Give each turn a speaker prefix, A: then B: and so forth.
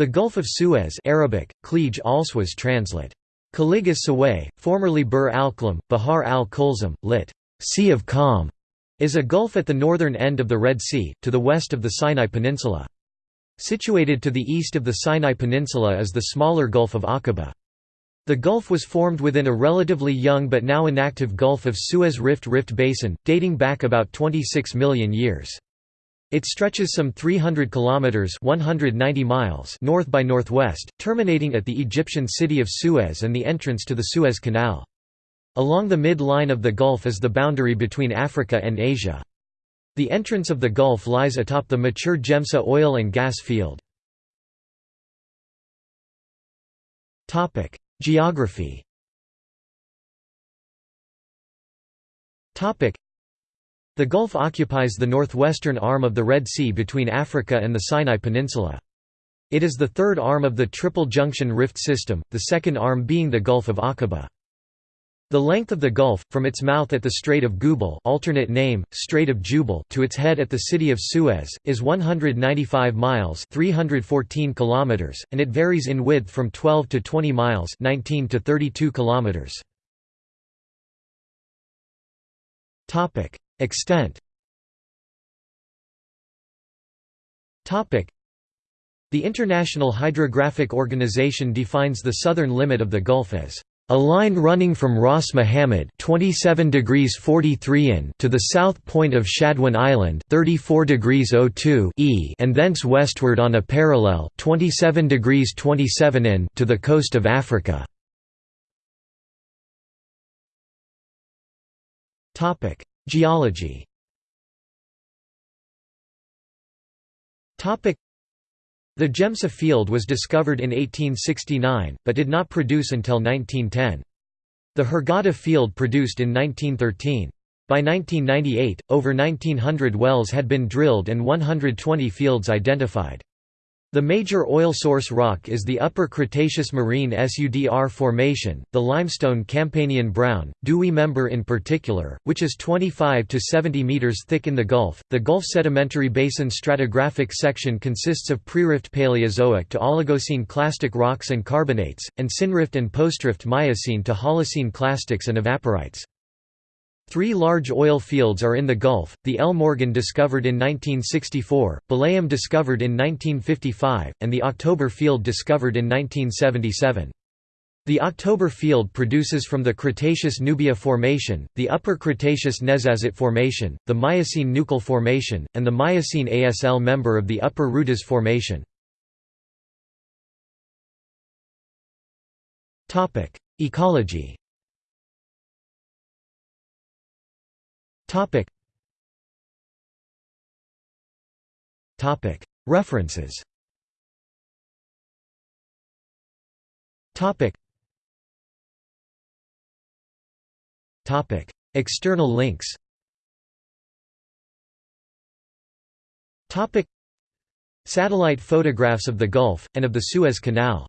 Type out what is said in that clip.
A: The Gulf of Suez Arabic, Khalij al-Suez translate. Khalij Saway, formerly Bur al-Khlam, Bahar al-Kulzum, lit. Sea of Calm, is a gulf at the northern end of the Red Sea, to the west of the Sinai Peninsula. Situated to the east of the Sinai Peninsula is the smaller Gulf of Aqaba. The gulf was formed within a relatively young but now inactive Gulf of Suez Rift Rift Basin, dating back about 26 million years. It stretches some 300 kilometers (190 miles) north by northwest, terminating at the Egyptian city of Suez and the entrance to the Suez Canal. Along the mid-line of the Gulf is the boundary between Africa and Asia. The entrance of the Gulf lies atop the mature Gemsa oil and gas field. Topic: Geography. Topic: the Gulf occupies the northwestern arm of the Red Sea between Africa and the Sinai Peninsula. It is the third arm of the Triple Junction Rift system, the second arm being the Gulf of Aqaba. The length of the Gulf, from its mouth at the Strait of Gubal alternate name, Strait of Jubal to its head at the city of Suez, is 195 miles 314 kilometers, and it varies in width from 12 to 20 miles 19 to 32 kilometers. Extent. The International Hydrographic Organization defines the southern limit of the Gulf as a line running from Ras Muhammad 27 degrees 43 in to the south point of Shadwan Island 34 degrees 02 e and thence westward on a parallel 27 degrees 27 in to the coast of Africa. Topic: Geology The Gemsa field was discovered in 1869, but did not produce until 1910. The Hurghada field produced in 1913. By 1998, over 1900 wells had been drilled and 120 fields identified. The major oil source rock is the Upper Cretaceous Marine SUDR Formation, the limestone Campanian brown, Duwi member in particular, which is 25 to 70 meters thick in the Gulf. The Gulf Sedimentary Basin stratigraphic section consists of pre-rift Paleozoic to Oligocene clastic rocks and carbonates, and synrift and postrift Miocene to Holocene clastics and evaporites. Three large oil fields are in the Gulf, the El Morgan discovered in 1964, Belayim discovered in 1955, and the October field discovered in 1977. The October field produces from the Cretaceous Nubia Formation, the Upper Cretaceous Nezzazat Formation, the Miocene Nukhul Formation, and the Miocene ASL member of the Upper Rudeis Formation. Ecology Topic. Topic. References. Topic. Topic. External links. Topic. Satellite photographs of the Gulf and of the Suez Canal